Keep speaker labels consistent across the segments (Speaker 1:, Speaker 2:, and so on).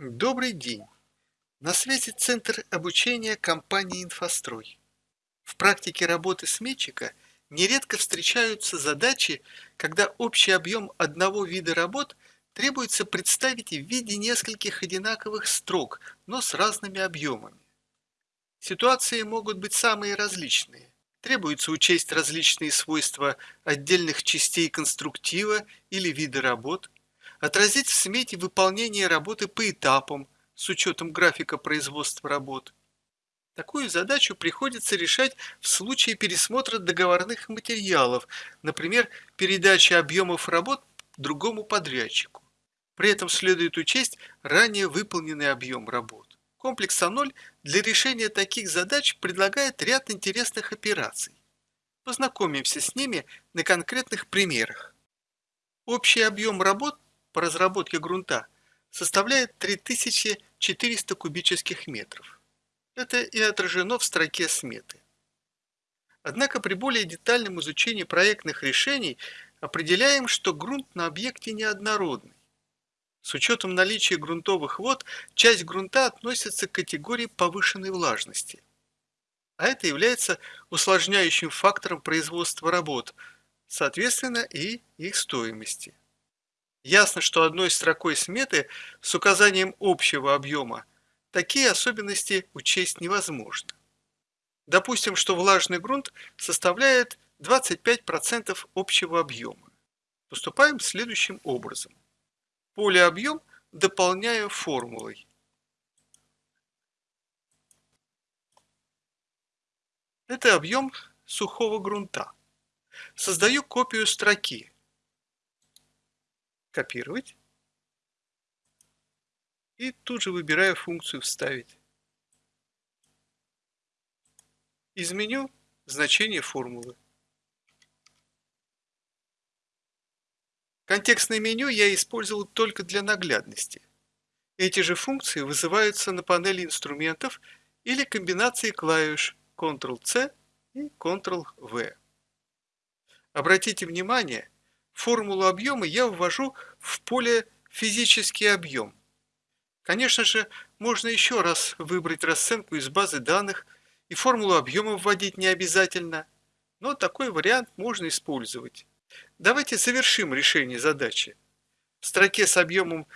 Speaker 1: Добрый день! На связи Центр обучения компании «Инфострой». В практике работы сметчика нередко встречаются задачи, когда общий объем одного вида работ требуется представить в виде нескольких одинаковых строк, но с разными объемами. Ситуации могут быть самые различные. Требуется учесть различные свойства отдельных частей конструктива или вида работ, отразить в смете выполнение работы по этапам с учетом графика производства работ. Такую задачу приходится решать в случае пересмотра договорных материалов, например, передачи объемов работ другому подрядчику. При этом следует учесть ранее выполненный объем работ. Комплекс А0 для решения таких задач предлагает ряд интересных операций. Познакомимся с ними на конкретных примерах. Общий объем работ по разработке грунта составляет 3400 кубических метров. Это и отражено в строке сметы. Однако при более детальном изучении проектных решений определяем, что грунт на объекте неоднородный. С учетом наличия грунтовых вод, часть грунта относится к категории повышенной влажности. А это является усложняющим фактором производства работ, соответственно и их стоимости. Ясно, что одной строкой сметы с указанием общего объема такие особенности учесть невозможно. Допустим, что влажный грунт составляет 25% общего объема. Поступаем следующим образом. Поле объем дополняю формулой. Это объем сухого грунта. Создаю копию строки копировать. И тут же выбираю функцию «Вставить». Изменю значение формулы. Контекстное меню я использовал только для наглядности. Эти же функции вызываются на панели инструментов или комбинации клавиш Ctrl-C и Ctrl-V. Обратите внимание, формулу объема я ввожу в поле «Физический объем». Конечно же, можно еще раз выбрать расценку из базы данных, и формулу объема вводить не обязательно, но такой вариант можно использовать. Давайте завершим решение задачи. В строке с объемом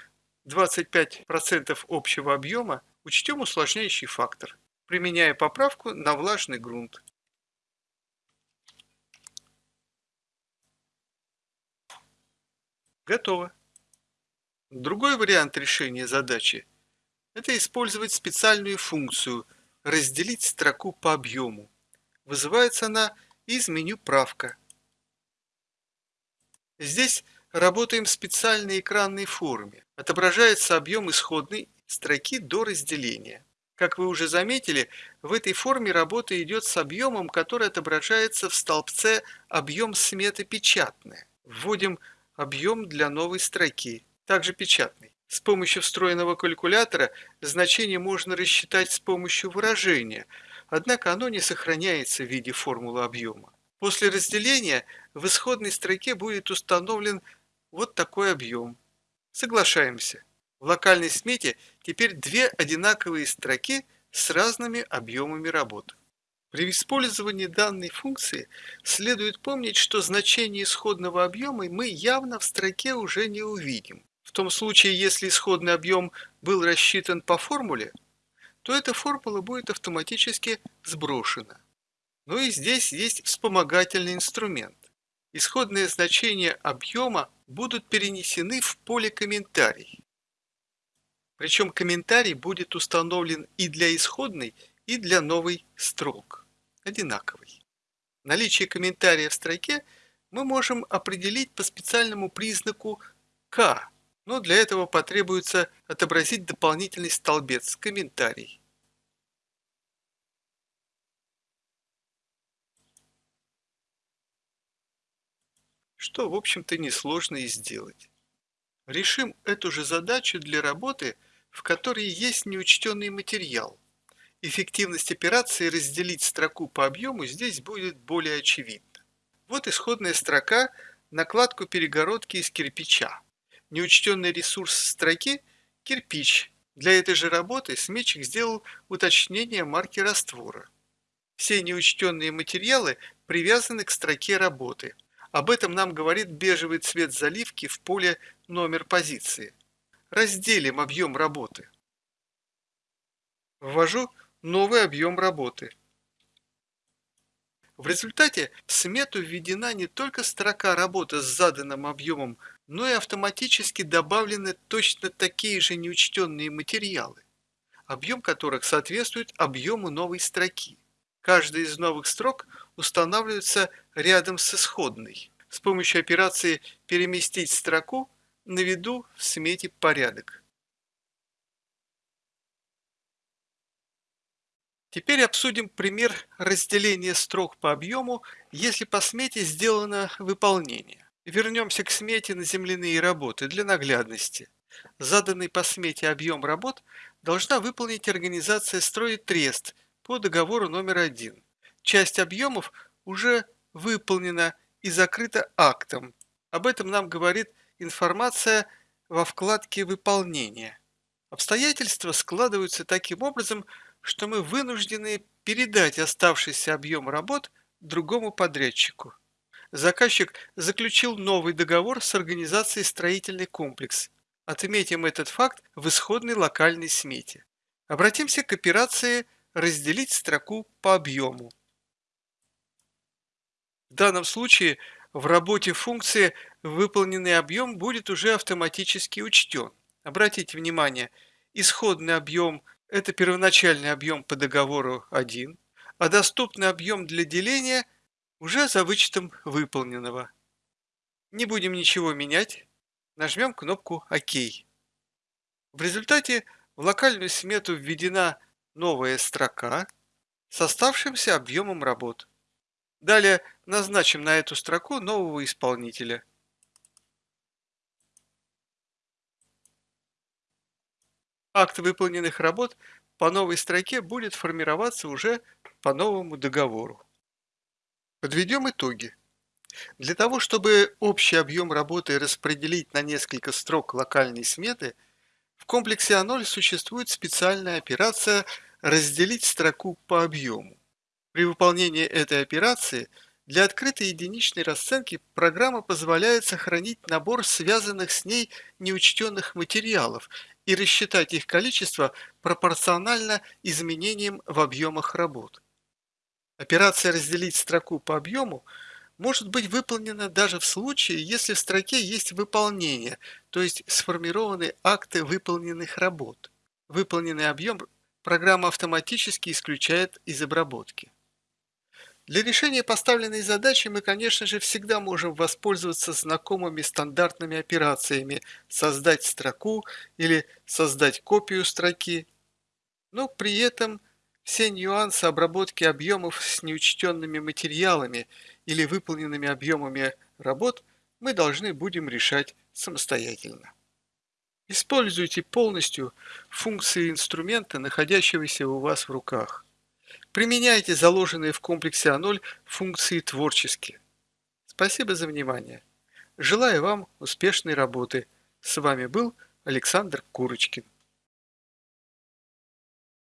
Speaker 1: 25% общего объема учтем усложняющий фактор, применяя поправку на влажный грунт. Готово. Другой вариант решения задачи – это использовать специальную функцию «разделить строку по объему». Вызывается она из меню «Правка». Здесь работаем в специальной экранной форме. Отображается объем исходной строки до разделения. Как вы уже заметили, в этой форме работа идет с объемом, который отображается в столбце «Объем сметы печатная». Вводим объем для новой строки, также печатный. С помощью встроенного калькулятора значение можно рассчитать с помощью выражения, однако оно не сохраняется в виде формулы объема. После разделения в исходной строке будет установлен вот такой объем. Соглашаемся. В локальной смете теперь две одинаковые строки с разными объемами работы. При использовании данной функции следует помнить, что значение исходного объема мы явно в строке уже не увидим. В том случае, если исходный объем был рассчитан по формуле, то эта формула будет автоматически сброшена. Но и здесь есть вспомогательный инструмент. Исходные значения объема будут перенесены в поле комментарий. Причем комментарий будет установлен и для исходной, и для новой строк одинаковый. Наличие комментария в строке мы можем определить по специальному признаку «К», но для этого потребуется отобразить дополнительный столбец «Комментарий». Что, в общем-то, несложно и сделать. Решим эту же задачу для работы, в которой есть неучтенный материал. Эффективность операции разделить строку по объему здесь будет более очевидна. Вот исходная строка накладку перегородки из кирпича. Неучтенный ресурс строки – кирпич, Для этой же работы сметчик сделал уточнение марки раствора. Все неучтенные материалы привязаны к строке работы. Об этом нам говорит бежевый цвет заливки в поле номер позиции. Разделим объем работы. Ввожу новый объем работы. В результате в смету введена не только строка работы с заданным объемом, но и автоматически добавлены точно такие же неучтенные материалы, объем которых соответствует объему новой строки. Каждая из новых строк устанавливается рядом с исходной. С помощью операции «Переместить строку» наведу в смете порядок. Теперь обсудим пример разделения строк по объему, если по смете сделано выполнение. Вернемся к смете на земляные работы для наглядности. Заданный по смете объем работ должна выполнить организация «Строит Трест» по договору номер один. Часть объемов уже выполнена и закрыта актом. Об этом нам говорит информация во вкладке «Выполнение». Обстоятельства складываются таким образом, что мы вынуждены передать оставшийся объем работ другому подрядчику. Заказчик заключил новый договор с организацией «Строительный комплекс». Отметим этот факт в исходной локальной смете. Обратимся к операции «Разделить строку по объему». В данном случае в работе функции выполненный объем будет уже автоматически учтен. Обратите внимание, исходный объем это первоначальный объем по договору 1, а доступный объем для деления уже за вычетом выполненного. Не будем ничего менять, нажмем кнопку ОК. В результате в локальную смету введена новая строка с оставшимся объемом работ. Далее назначим на эту строку нового исполнителя. Акт выполненных работ по новой строке будет формироваться уже по новому договору. Подведем итоги. Для того, чтобы общий объем работы распределить на несколько строк локальной сметы, в комплексе А0 существует специальная операция «разделить строку по объему». При выполнении этой операции – для открытой единичной расценки программа позволяет сохранить набор связанных с ней неучтенных материалов и рассчитать их количество пропорционально изменениям в объемах работ. Операция «разделить строку по объему» может быть выполнена даже в случае, если в строке есть выполнение, то есть сформированы акты выполненных работ. Выполненный объем программа автоматически исключает из обработки. Для решения поставленной задачи мы, конечно же, всегда можем воспользоваться знакомыми стандартными операциями «создать строку» или «создать копию строки», но при этом все нюансы обработки объемов с неучтенными материалами или выполненными объемами работ мы должны будем решать самостоятельно. Используйте полностью функции инструмента, находящегося у вас в руках. Применяйте заложенные в комплексе А0 функции творчески. Спасибо за внимание. Желаю вам успешной работы. С вами был Александр Курочкин.